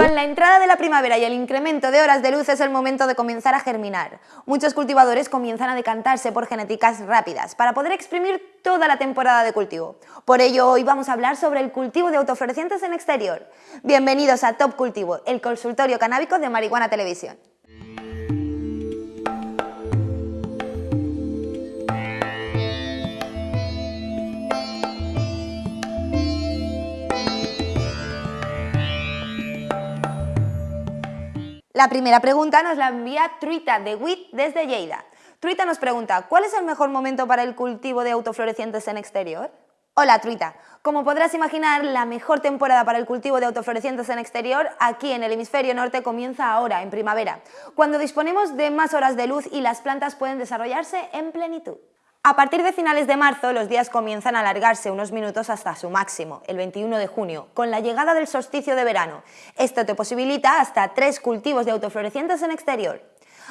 Con la entrada de la primavera y el incremento de horas de luz es el momento de comenzar a germinar. Muchos cultivadores comienzan a decantarse por genéticas rápidas para poder exprimir toda la temporada de cultivo. Por ello hoy vamos a hablar sobre el cultivo de autoflorecientes en exterior. Bienvenidos a Top Cultivo, el consultorio canábico de Marihuana Televisión. La primera pregunta nos la envía Truita de WIT desde Lleida. Truita nos pregunta, ¿cuál es el mejor momento para el cultivo de autoflorecientes en exterior? Hola Truita, como podrás imaginar, la mejor temporada para el cultivo de autoflorecientes en exterior aquí en el hemisferio norte comienza ahora, en primavera, cuando disponemos de más horas de luz y las plantas pueden desarrollarse en plenitud. A partir de finales de marzo, los días comienzan a alargarse unos minutos hasta su máximo, el 21 de junio, con la llegada del solsticio de verano. Esto te posibilita hasta tres cultivos de autoflorecientes en exterior.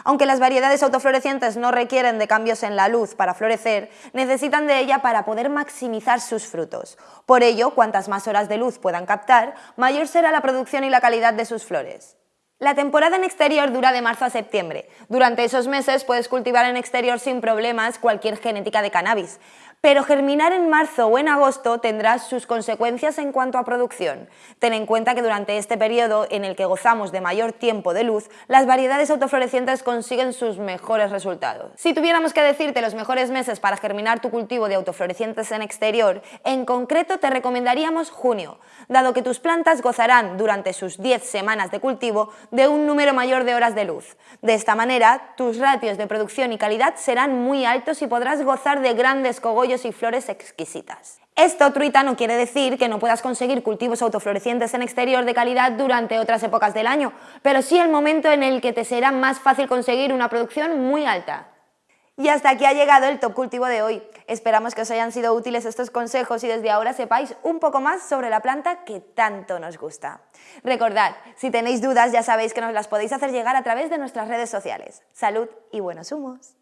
Aunque las variedades autoflorecientes no requieren de cambios en la luz para florecer, necesitan de ella para poder maximizar sus frutos. Por ello, cuantas más horas de luz puedan captar, mayor será la producción y la calidad de sus flores. La temporada en exterior dura de marzo a septiembre. Durante esos meses puedes cultivar en exterior sin problemas cualquier genética de cannabis, pero germinar en marzo o en agosto tendrá sus consecuencias en cuanto a producción. Ten en cuenta que durante este periodo en el que gozamos de mayor tiempo de luz, las variedades autoflorecientes consiguen sus mejores resultados. Si tuviéramos que decirte los mejores meses para germinar tu cultivo de autoflorecientes en exterior, en concreto te recomendaríamos junio, dado que tus plantas gozarán durante sus 10 semanas de cultivo de un número mayor de horas de luz. De esta manera, tus ratios de producción y calidad serán muy altos y podrás gozar de grandes cogollos y flores exquisitas. Esto, truita, no quiere decir que no puedas conseguir cultivos autoflorecientes en exterior de calidad durante otras épocas del año, pero sí el momento en el que te será más fácil conseguir una producción muy alta. Y hasta aquí ha llegado el Top Cultivo de hoy. Esperamos que os hayan sido útiles estos consejos y desde ahora sepáis un poco más sobre la planta que tanto nos gusta. Recordad, si tenéis dudas ya sabéis que nos las podéis hacer llegar a través de nuestras redes sociales. Salud y buenos humos.